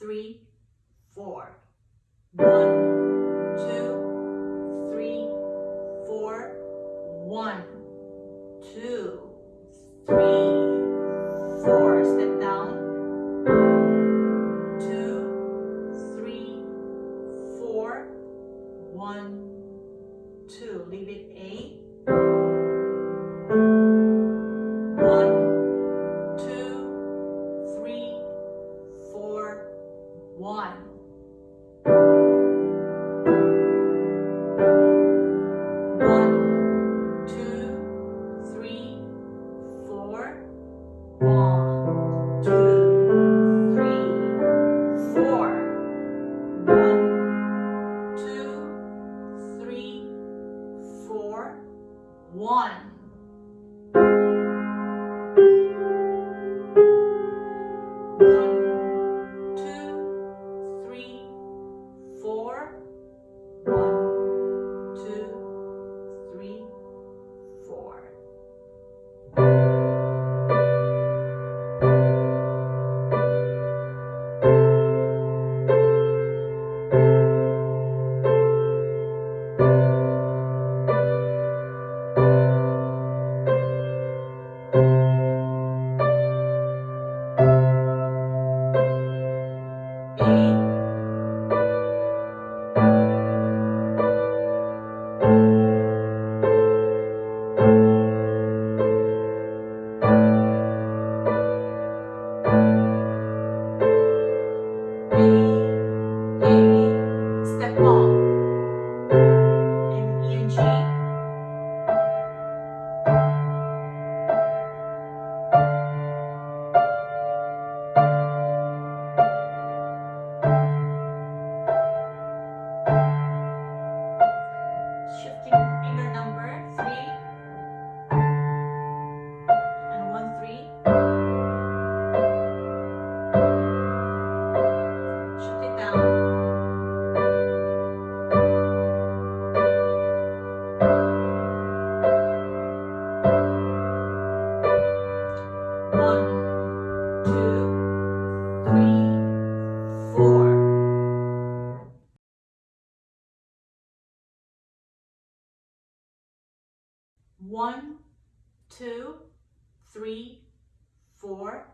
three, four. One, two, three, four. One, two, three. one. One, two, three, four,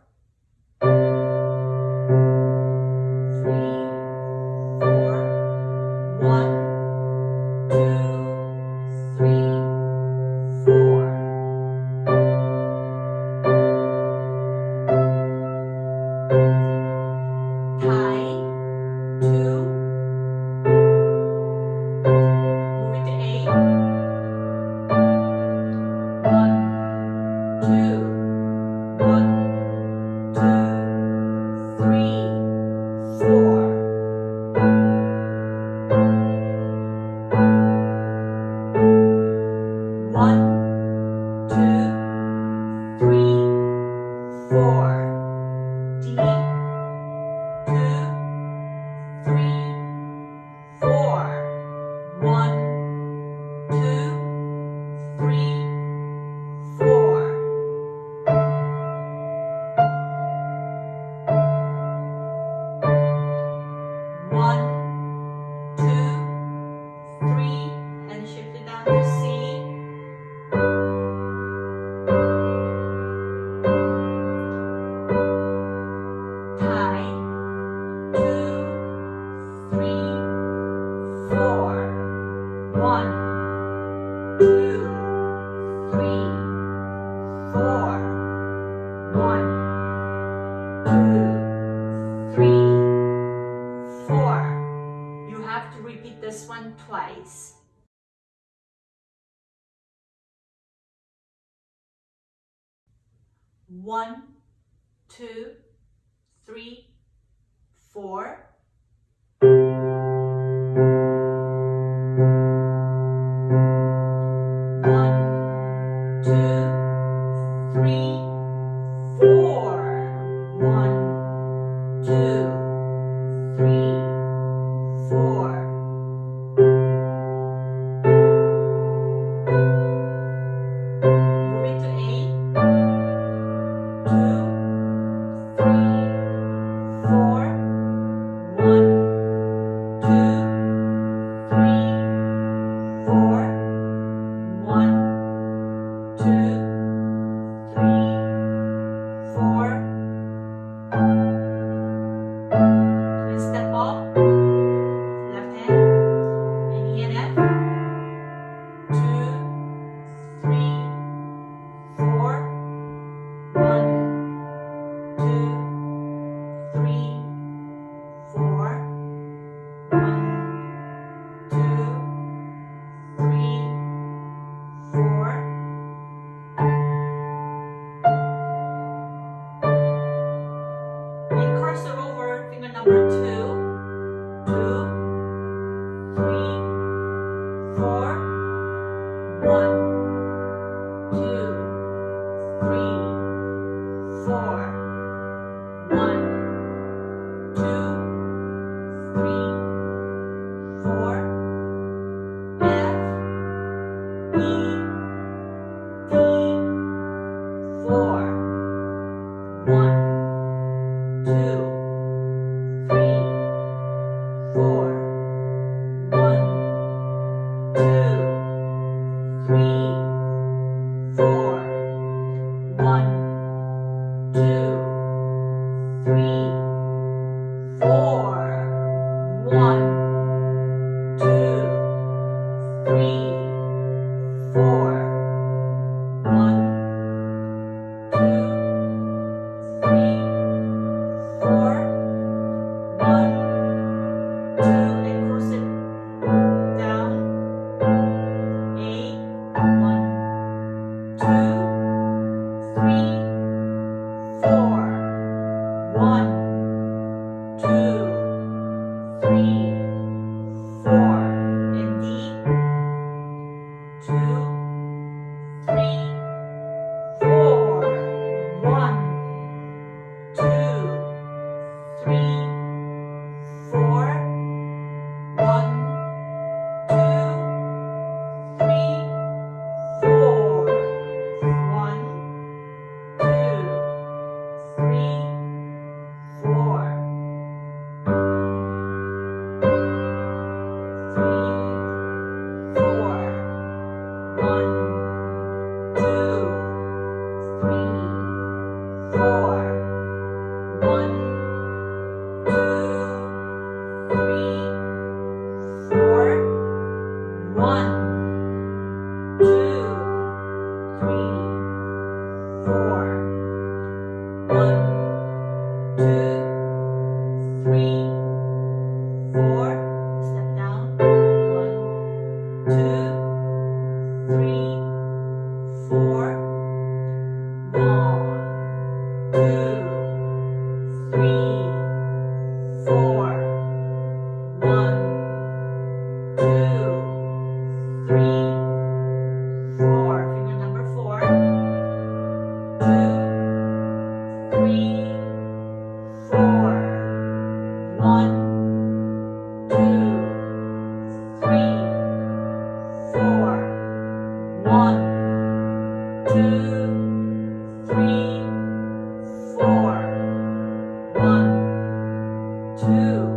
One, two, three, four. two.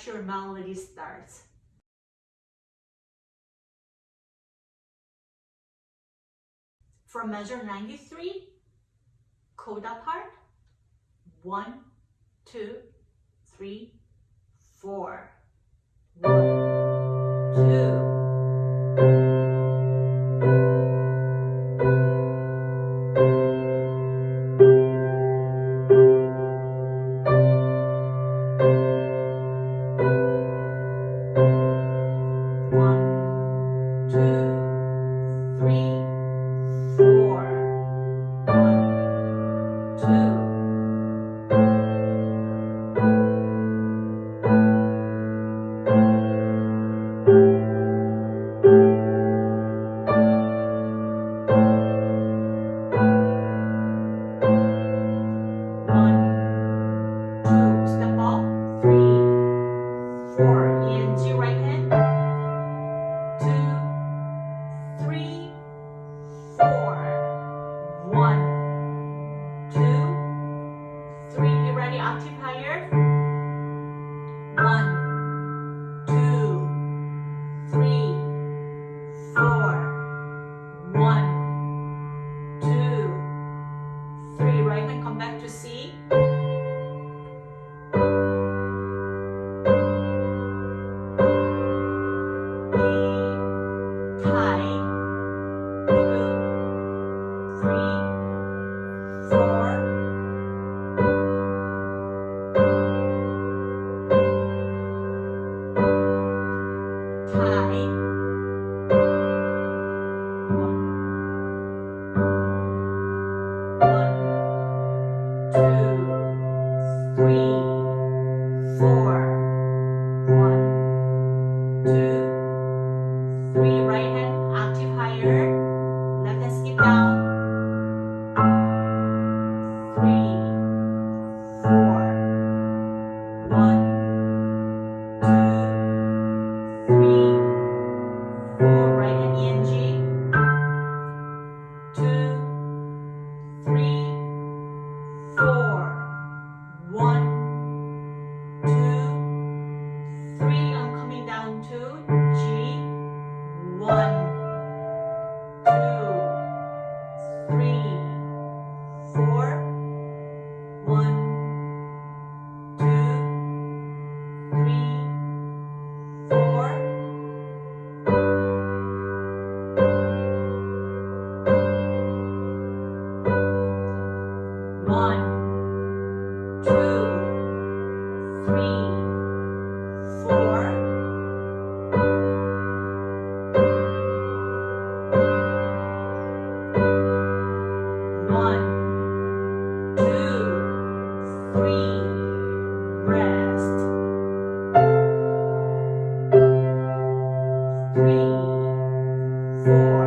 that's your starts. From measure 93, coda part, one, two, three, four. One, two. Four.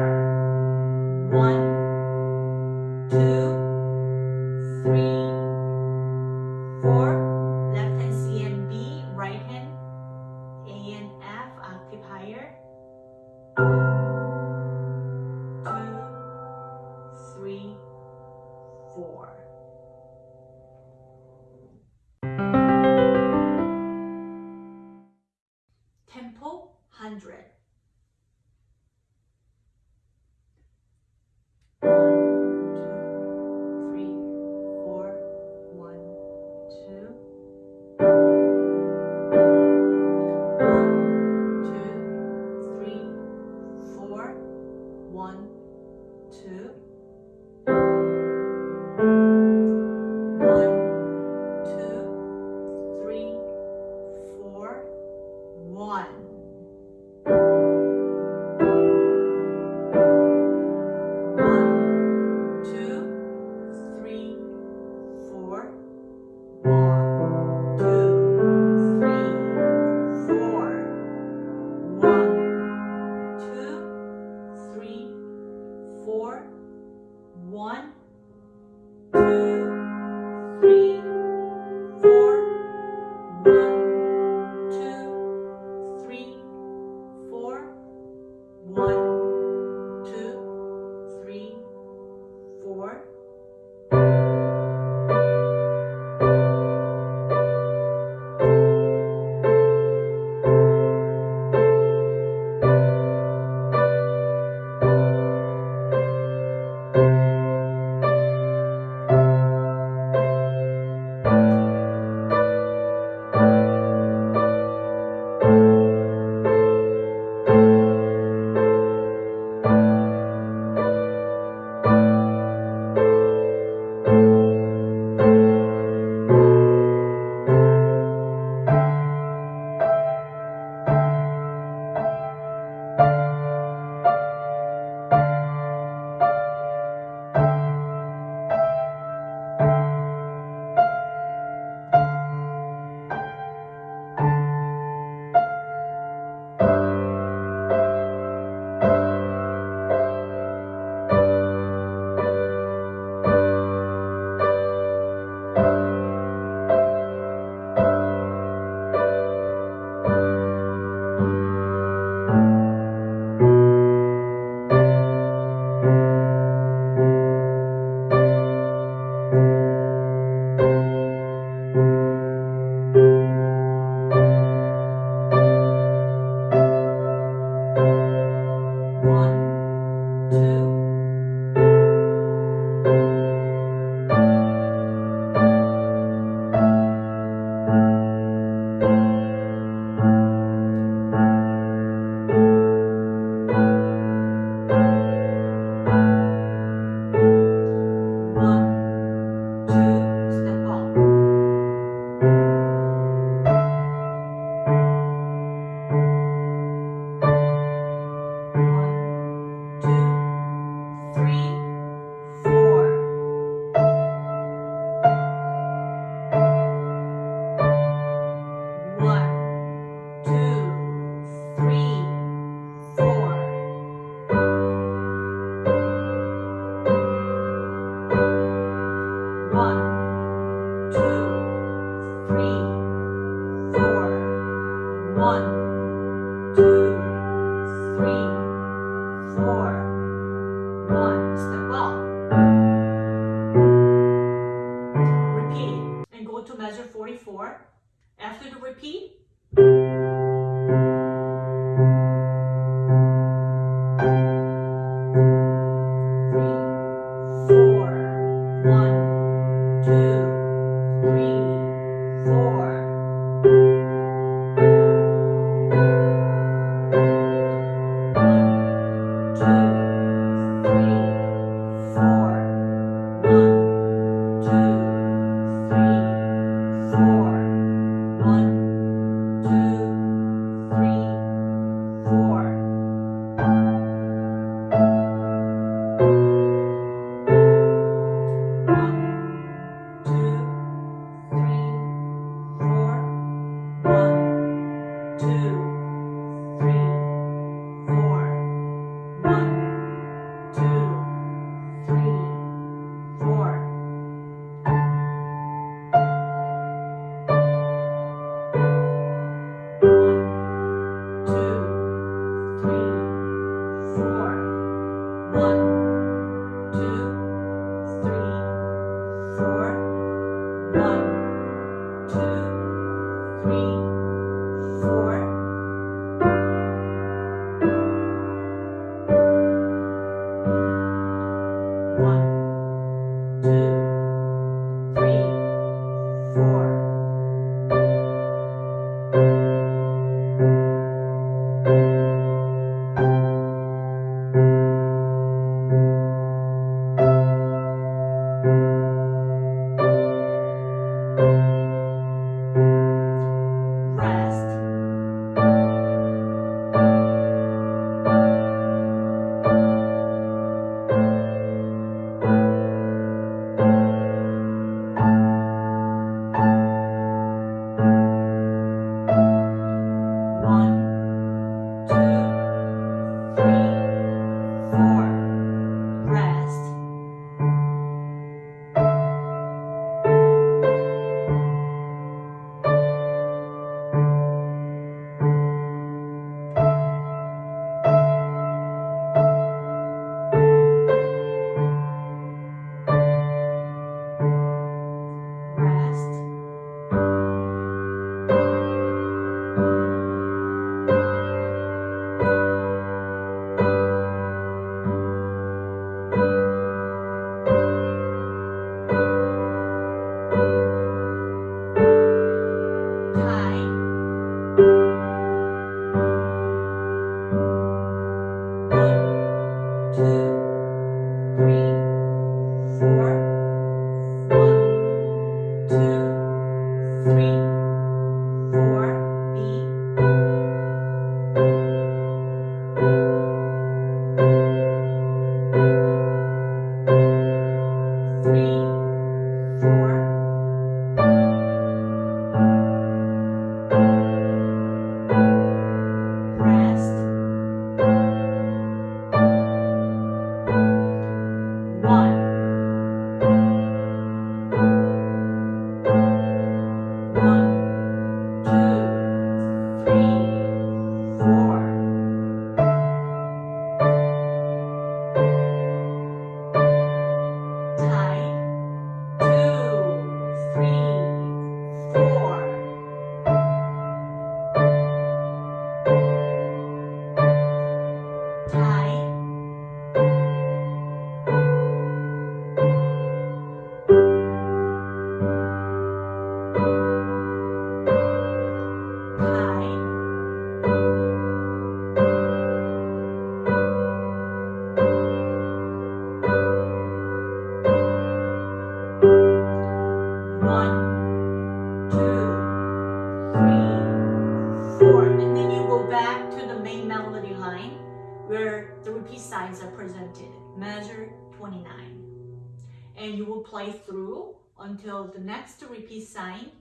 play through until the next repeat sign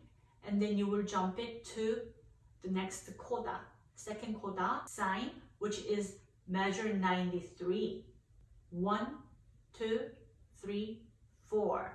and then you will jump it to the next coda, second coda sign, which is measure 93. One, two, three, four.